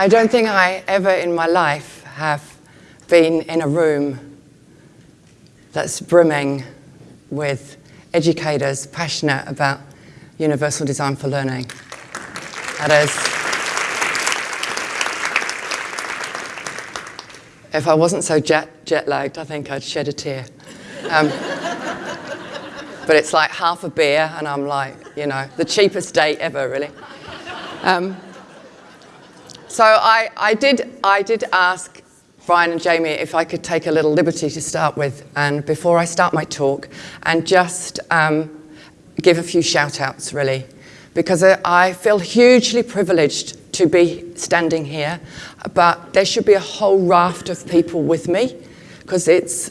I don't think I ever in my life have been in a room that's brimming with educators passionate about universal design for learning. That is, if I wasn't so jet, jet lagged, I think I'd shed a tear. Um, but it's like half a beer, and I'm like, you know, the cheapest date ever, really. Um, so I, I, did, I did ask Brian and Jamie if I could take a little liberty to start with, and before I start my talk, and just um, give a few shout outs, really, because I feel hugely privileged to be standing here, but there should be a whole raft of people with me, because it's,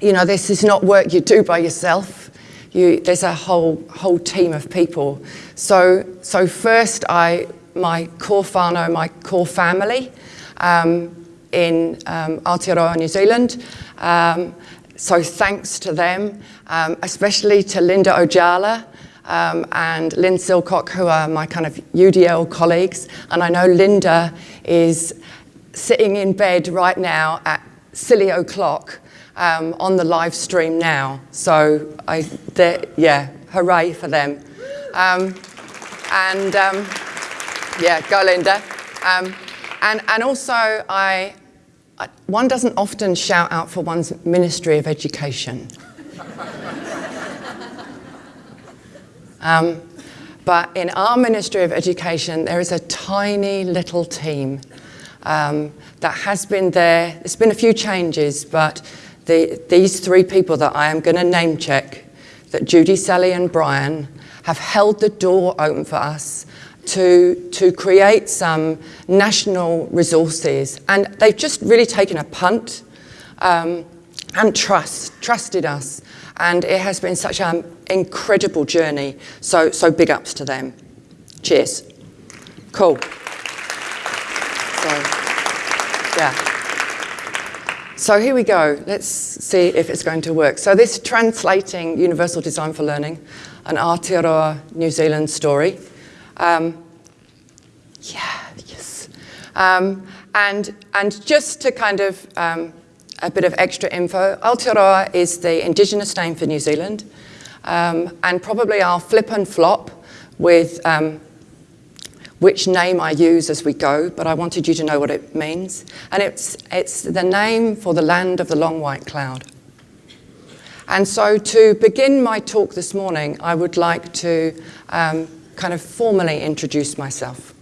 you know, this is not work you do by yourself. You, there's a whole, whole team of people. So, so first, I, my core whānau, my core family, um, in um, Aotearoa, New Zealand. Um, so thanks to them, um, especially to Linda Ojala um, and Lynn Silcock, who are my kind of UDL colleagues. And I know Linda is sitting in bed right now at silly o'clock um, on the live stream now. So I, yeah, hooray for them. Um, and yeah, go Linda. And, and also, I, I, one doesn't often shout out for one's Ministry of Education. um, but in our Ministry of Education, there is a tiny little team um, that has been there. There's been a few changes, but the, these three people that I am going to name check, that Judy, Sally and Brian, have held the door open for us to, to create some national resources. And they've just really taken a punt um, and trust, trusted us. And it has been such an incredible journey. So, so big ups to them. Cheers. Cool. So, yeah. So here we go. Let's see if it's going to work. So this translating Universal Design for Learning, an Aotearoa New Zealand story. Um, yeah, yes. Um, and, and just to kind of, um, a bit of extra info, Aotearoa is the indigenous name for New Zealand. Um, and probably I'll flip and flop with um, which name I use as we go, but I wanted you to know what it means. And it's, it's the name for the land of the long white cloud. And so to begin my talk this morning, I would like to um, kind of formally introduce myself.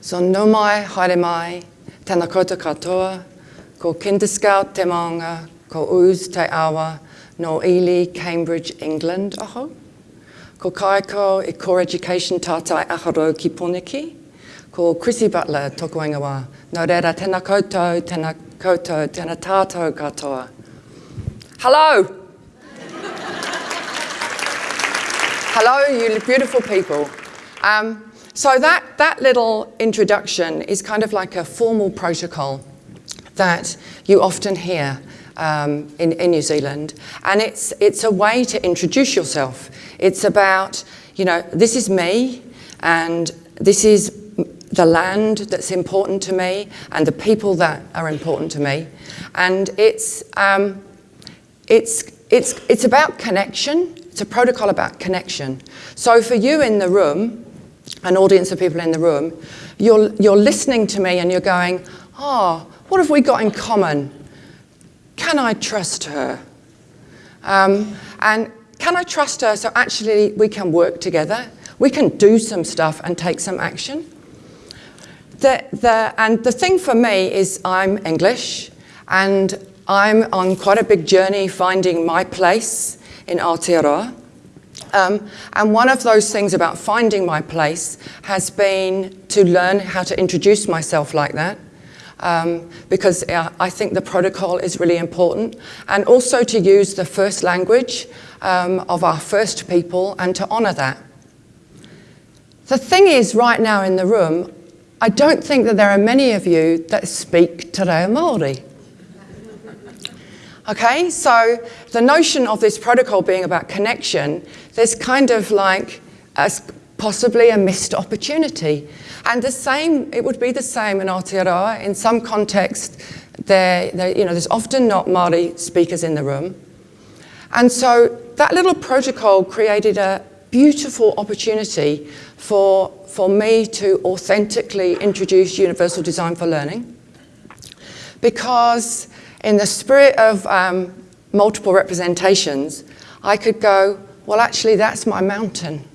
So no mai, haere mai, tēnā koutou katoa, ko Kinderscout te maunga, ko Uz te awa, no Ely, Cambridge, England, aho. Ko Kaiko i Core Education tātai aharo ki Poniki. Ko Chrissy Butler toko ingawa. No reira, tēnā koutou, tēnā koutou, tēnā tātou katoa. Hello! Hello, you beautiful people. Um, so that, that little introduction is kind of like a formal protocol that you often hear um, in, in New Zealand. And it's, it's a way to introduce yourself. It's about, you know, this is me and this is the land that's important to me and the people that are important to me. And it's, um, it's, it's, it's about connection it's a protocol about connection. So for you in the room, an audience of people in the room, you're, you're listening to me and you're going, oh, what have we got in common? Can I trust her? Um, and can I trust her so actually we can work together? We can do some stuff and take some action. The, the, and the thing for me is I'm English and I'm on quite a big journey finding my place in Aotearoa. Um, and one of those things about finding my place has been to learn how to introduce myself like that. Um, because uh, I think the protocol is really important. And also to use the first language um, of our first people and to honour that. The thing is, right now in the room, I don't think that there are many of you that speak Te Reo Māori. Okay, so the notion of this protocol being about connection, there's kind of like a possibly a missed opportunity. And the same, it would be the same in Aotearoa. In some context, there, you know, there's often not Māori speakers in the room. And so that little protocol created a beautiful opportunity for, for me to authentically introduce universal design for learning. Because in the spirit of um, multiple representations, I could go, well, actually, that's my mountain.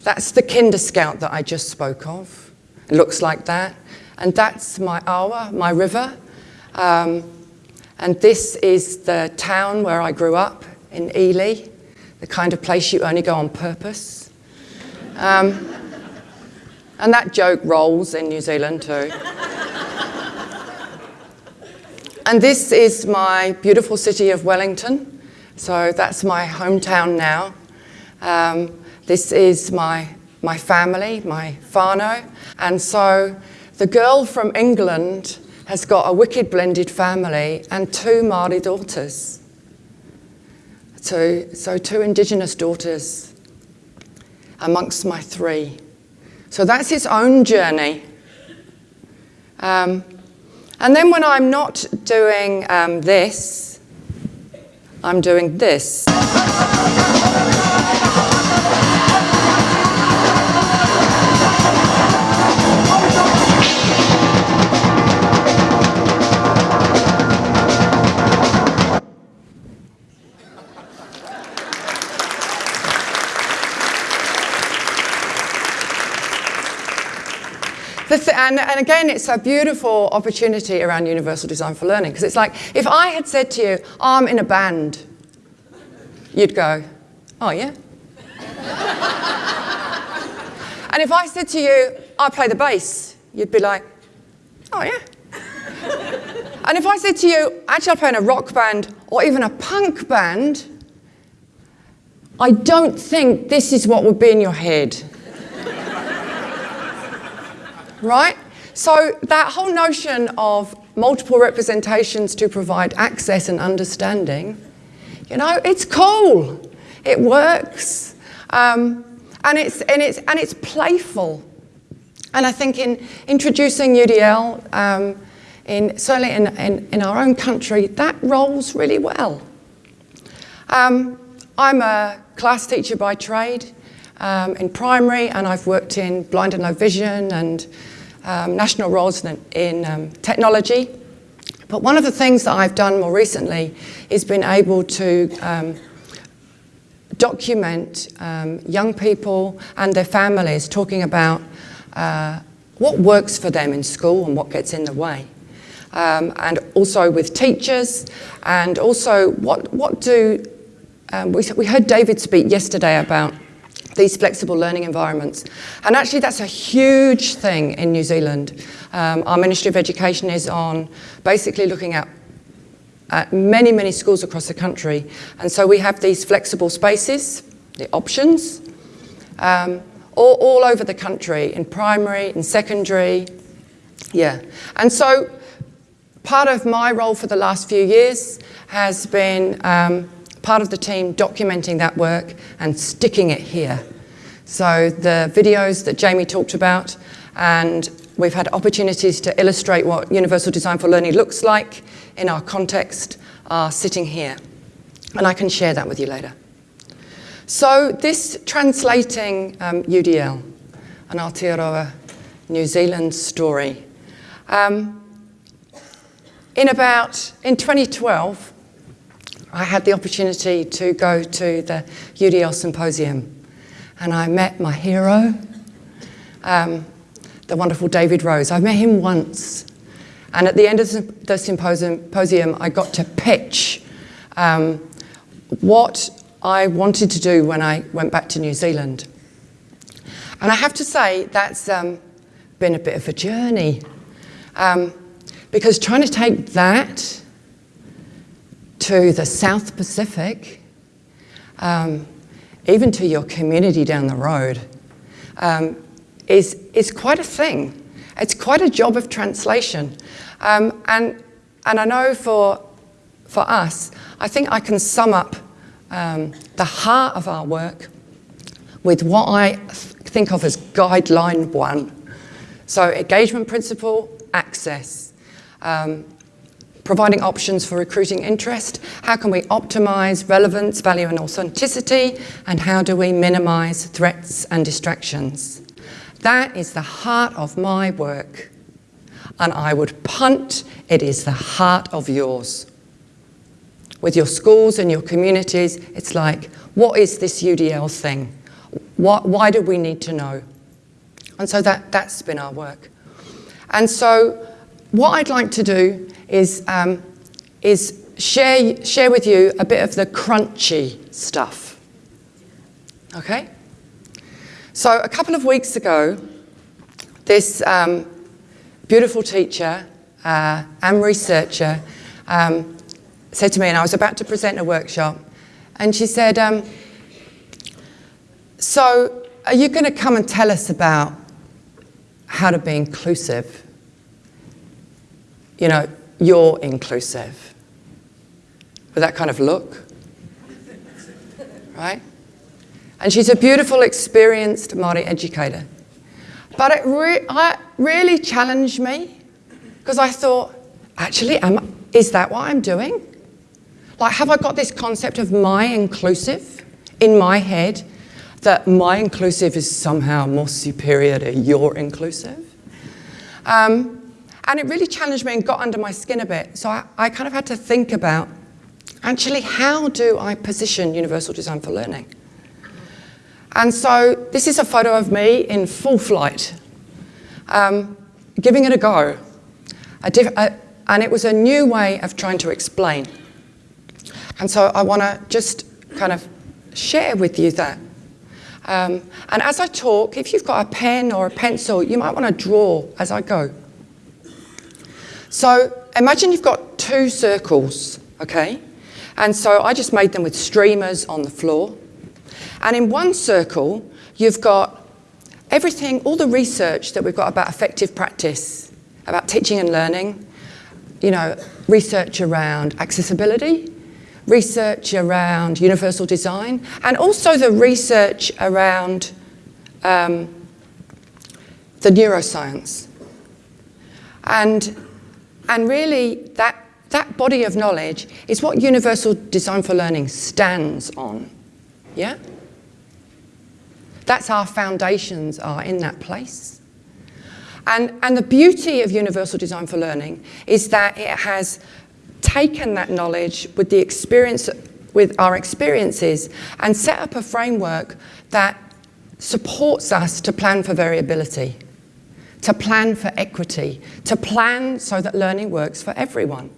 That's the Kinder Scout that I just spoke of. It looks like that. And that's my awa, my river. Um, and this is the town where I grew up in Ely, the kind of place you only go on purpose. Um, and that joke rolls in New Zealand too. And this is my beautiful city of Wellington. So that's my hometown now. Um, this is my, my family, my whānau. And so the girl from England has got a wicked blended family and two Māori daughters. So, so two Indigenous daughters amongst my three. So that's his own journey. Um, and then when I'm not doing um, this, I'm doing this. And, and, again, it's a beautiful opportunity around universal design for learning because it's like if I had said to you, I'm in a band, you'd go, oh, yeah. and if I said to you, I play the bass, you'd be like, oh, yeah. and if I said to you, actually, I play in a rock band or even a punk band, I don't think this is what would be in your head right? So that whole notion of multiple representations to provide access and understanding, you know, it's cool. It works. Um, and, it's, and, it's, and it's playful. And I think in introducing UDL, um, in, certainly in, in, in, our own country, that rolls really well. Um, I'm a class teacher by trade um, in primary and I've worked in blind and low vision and um, national roles in, in um, technology. But one of the things that I've done more recently is been able to um, document um, young people and their families talking about uh, what works for them in school and what gets in the way. Um, and also with teachers and also what, what do, um, we, we heard David speak yesterday about these flexible learning environments. And actually that's a huge thing in New Zealand. Um, our Ministry of Education is on basically looking at, at many, many schools across the country. And so we have these flexible spaces, the options, um, all, all over the country, in primary, in secondary, yeah. And so part of my role for the last few years has been um, part of the team documenting that work and sticking it here. So the videos that Jamie talked about, and we've had opportunities to illustrate what Universal Design for Learning looks like in our context, are sitting here. And I can share that with you later. So this translating um, UDL, an Aotearoa New Zealand story. Um, in about, in 2012, I had the opportunity to go to the UDL Symposium and I met my hero, um, the wonderful David Rose. I've met him once. And at the end of the symposium, I got to pitch um, what I wanted to do when I went back to New Zealand. And I have to say, that's um, been a bit of a journey. Um, because trying to take that to the South Pacific, um, even to your community down the road, um, is, is quite a thing. It's quite a job of translation. Um, and, and I know for, for us, I think I can sum up um, the heart of our work with what I th- think of as guideline one. So, engagement principle, access. Um, providing options for recruiting interest. How can we optimize relevance, value, and authenticity? And how do we minimize threats and distractions? That is the heart of my work. And I would punt, it is the heart of yours. With your schools and your communities, it's like, what is this UDL thing? Why, why do we need to know? And so that, that's been our work. And so, what I'd like to do is, um, is share, share with you a bit of the crunchy stuff. Okay? So, a couple of weeks ago, this um, beautiful teacher uh, and researcher um, said to me, and I was about to present a workshop, and she said, um, So, are you going to come and tell us about how to be inclusive? You know, you're inclusive. With that kind of look. Right? And she's a beautiful, experienced Māori educator. But it re- I, really challenged me because I thought, actually, am, is that what I'm doing? Like, have I got this concept of my inclusive in my head that my inclusive is somehow more superior to your inclusive? Um, and it really challenged me and got under my skin a bit. So I, I kind of had to think about actually, how do I position universal design for learning? And so this is a photo of me in full flight, um, giving it a go. A a, and it was a new way of trying to explain. And so I want to just kind of share with you that. Um, and as I talk, if you've got a pen or a pencil, you might want to draw as I go. So imagine you've got two circles, okay? And so I just made them with streamers on the floor. And in one circle, you've got everything, all the research that we've got about effective practice, about teaching and learning, you know, research around accessibility, research around universal design, and also the research around um, the neuroscience. And and really, that, that body of knowledge is what Universal Design for Learning stands on. Yeah? That's our foundations are in that place. And, and the beauty of Universal Design for Learning is that it has taken that knowledge with the experience with our experiences and set up a framework that supports us to plan for variability to plan for equity, to plan so that learning works for everyone.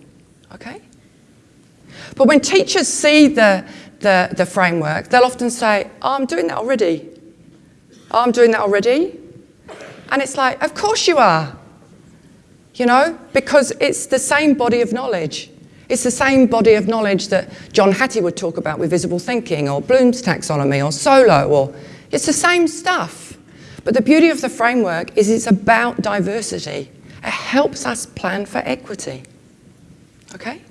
Okay? But when teachers see the, the, the framework, they'll often say, oh, I'm doing that already. Oh, I'm doing that already. And it's like, of course you are. You know, because it's the same body of knowledge. It's the same body of knowledge that John Hattie would talk about with visible thinking or Bloom's taxonomy or solo or it's the same stuff. But the beauty of the framework is it's about diversity. It helps us plan for equity. Okay?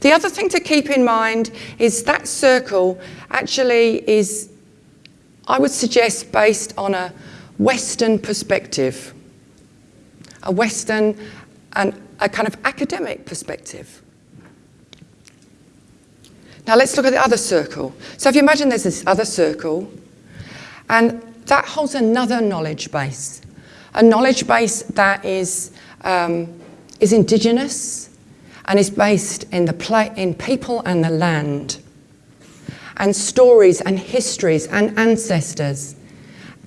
The other thing to keep in mind is that circle actually is, I would suggest, based on a Western perspective, a Western and a kind of academic perspective. Now let's look at the other circle. So if you imagine there's this other circle, and that holds another knowledge base, a knowledge base that is, um, is indigenous and is based in, the in people and the land, and stories and histories and ancestors.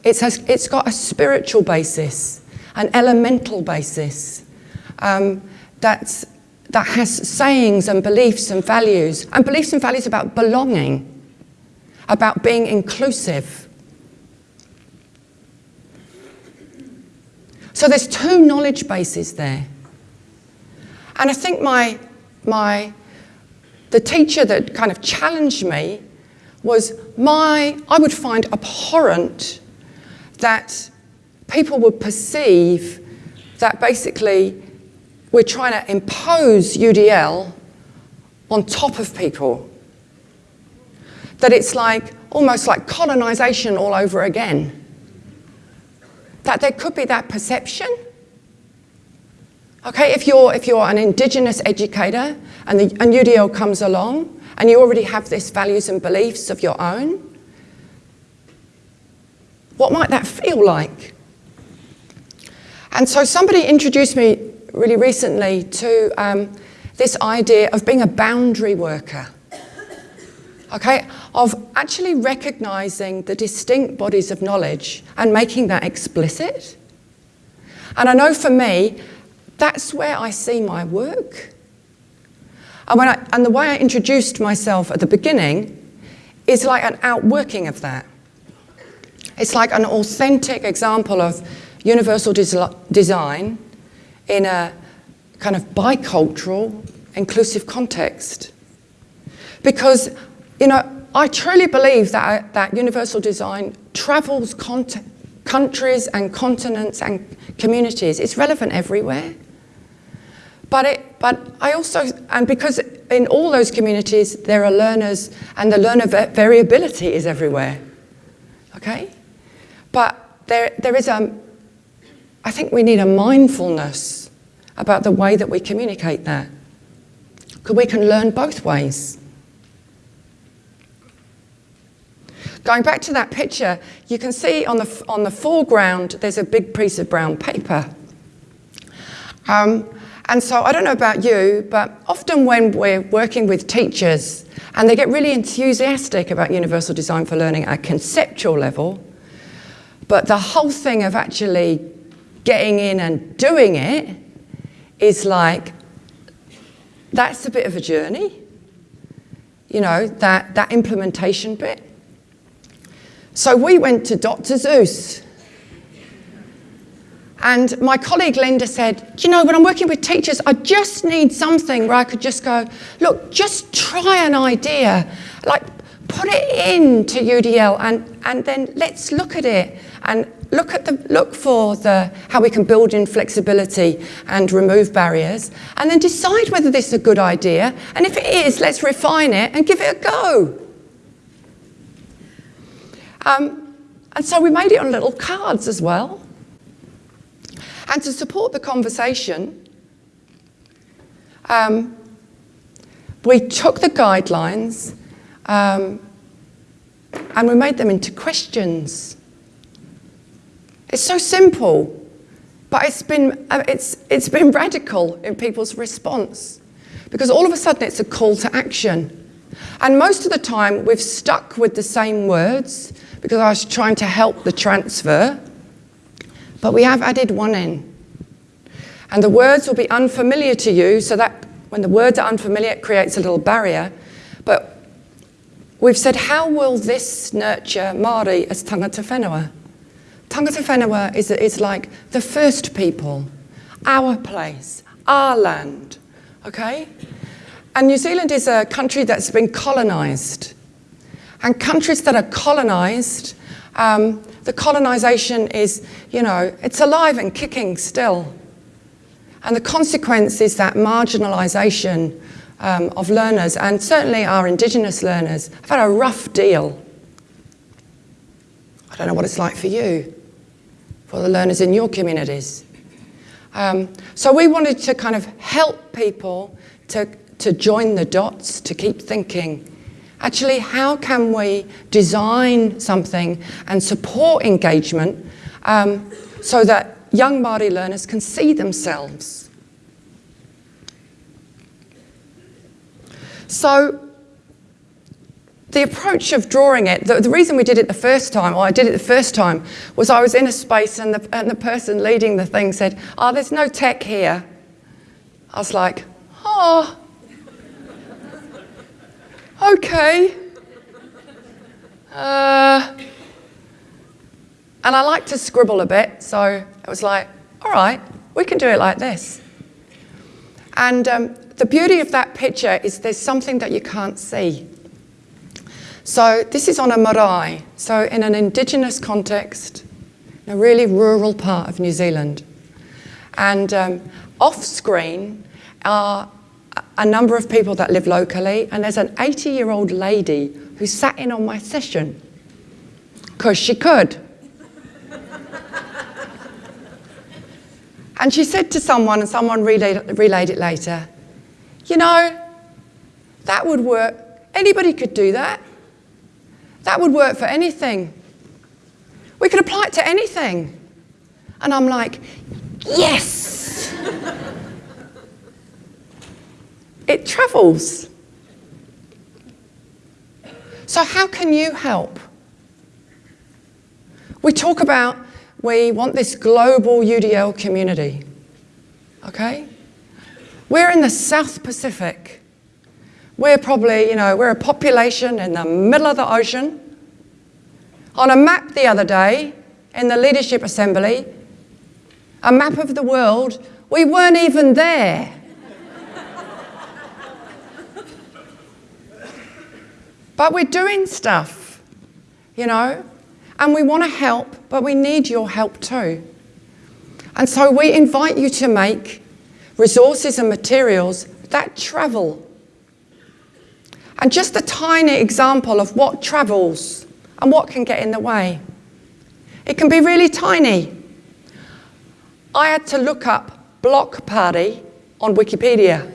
It's, has, it's got a spiritual basis, an elemental basis um, that's, that has sayings and beliefs and values, and beliefs and values about belonging, about being inclusive So there's two knowledge bases there. And I think my, my, the teacher that kind of challenged me was my, I would find abhorrent that people would perceive that basically we're trying to impose UDL on top of people. that it's like almost like colonization all over again. That there could be that perception. Okay, if you're, if you're an Indigenous educator and, the, and UDL comes along and you already have these values and beliefs of your own, what might that feel like? And so somebody introduced me really recently to um, this idea of being a boundary worker. Okay, of actually recognizing the distinct bodies of knowledge and making that explicit. And I know for me, that's where I see my work. And, I, and the way I introduced myself at the beginning is like an outworking of that. It's like an authentic example of universal des design in a kind of bicultural, inclusive context. Because, you know, I truly believe that, uh, that universal design travels countries and continents and communities. It's relevant everywhere. But, it, but I also, and because in all those communities there are learners and the learner variability is everywhere, okay? But there, there is a, I think we need a mindfulness about the way that we communicate that. Because we can learn both ways. Going back to that picture, you can see on the, on the foreground, there's a big piece of brown paper. Um, and so I don't know about you, but often when we're working with teachers and they get really enthusiastic about universal design for learning at a conceptual level, but the whole thing of actually getting in and doing it is like, that's a bit of a journey. You know, that, that implementation bit. So we went to Dr. Seuss. And my colleague Linda said, you know, when I'm working with teachers, I just need something where I could just go, look, just try an idea. Like, put it into UDL and, and then let's look at it and look at the look for the how we can build in flexibility and remove barriers and then decide whether this is a good idea and if it is let's refine it and give it a go um, and so we made it on little cards as well and to support the conversation um, we took the guidelines um, and we made them into questions it's so simple, but it's been, uh, it's, it's been radical in people's response because all of a sudden it's a call to action. And most of the time we've stuck with the same words because I was trying to help the transfer, but we have added one in. And the words will be unfamiliar to you, so that when the words are unfamiliar, it creates a little barrier. But we've said, how will this nurture Māori as tangata whenua? Tangata whenua is, is like the first people, our place, our land, okay? And New Zealand is a country that's been colonised. And countries that are colonised, um, the colonisation is, you know, it's alive and kicking still. And the consequence is that marginalisation um, of learners, and certainly our Indigenous learners, have had a rough deal. I don't know what it's like for you for the learners in your communities. Um, so we wanted to kind of help people to, to join the dots, to keep thinking, actually, how can we design something and support engagement um, so that young Māori learners can see themselves? So the approach of drawing it, the, the, reason we did it the first time, or I did it the first time, was I was in a space and the, and the person leading the thing said, oh, there's no tech here. I was like, oh, okay. Uh, and I like to scribble a bit, so it was like, all right, we can do it like this. And um, the beauty of that picture is there's something that you can't see. So this is on a marae, so in an indigenous context, in a really rural part of New Zealand. And um, off screen are a number of people that live locally, and there's an 80 year old lady who sat in on my session because she could. and she said to someone, and someone relayed, relayed it later, you know, that would work. Anybody could do that. That would work for anything. We could apply it to anything. And I'm like, yes! It travels. So, how can you help? We talk about we want this global UDL community. Okay? We're in the South Pacific. We're probably, you know, we're a population in the middle of the ocean. On a map the other day in the Leadership Assembly, a map of the world, we weren't even there. But we're doing stuff, you know, and we want to help, but we need your help too. And so we invite you to make resources and materials that travel. And just a tiny example of what travels and what can get in the way. It can be really tiny. I had to look up block party on Wikipedia.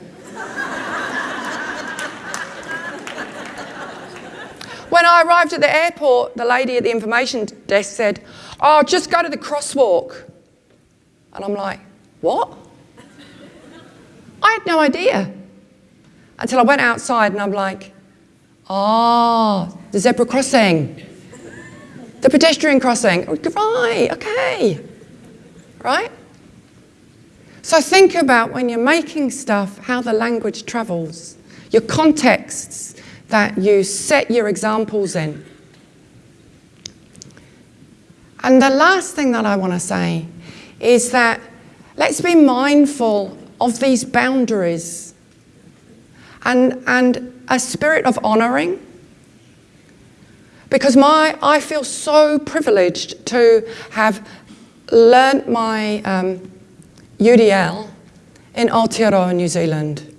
When I arrived at the airport, the lady at the information desk said, Oh, just go to the crosswalk. And I'm like, What? I had no idea until I went outside and I'm like, Oh, the zebra crossing, the pedestrian crossing. Right, okay. Right? So think about when you're making stuff how the language travels, your contexts that you set your examples in. And the last thing that I want to say is that let's be mindful of these boundaries and, and a spirit of honouring. Because my, I feel so privileged to have learnt my um, UDL in Aotearoa, New Zealand,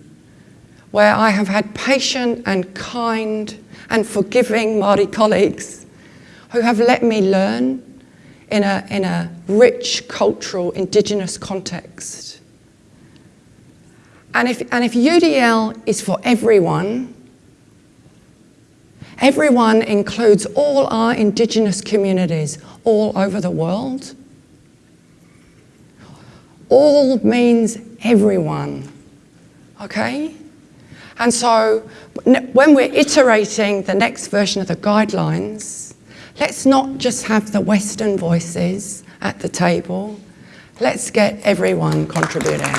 where I have had patient and kind and forgiving Māori colleagues who have let me learn in a, in a rich cultural indigenous context. And if, and if UDL is for everyone, everyone includes all our indigenous communities all over the world, all means everyone, okay? And so when we're iterating the next version of the guidelines, let's not just have the Western voices at the table, let's get everyone contributing.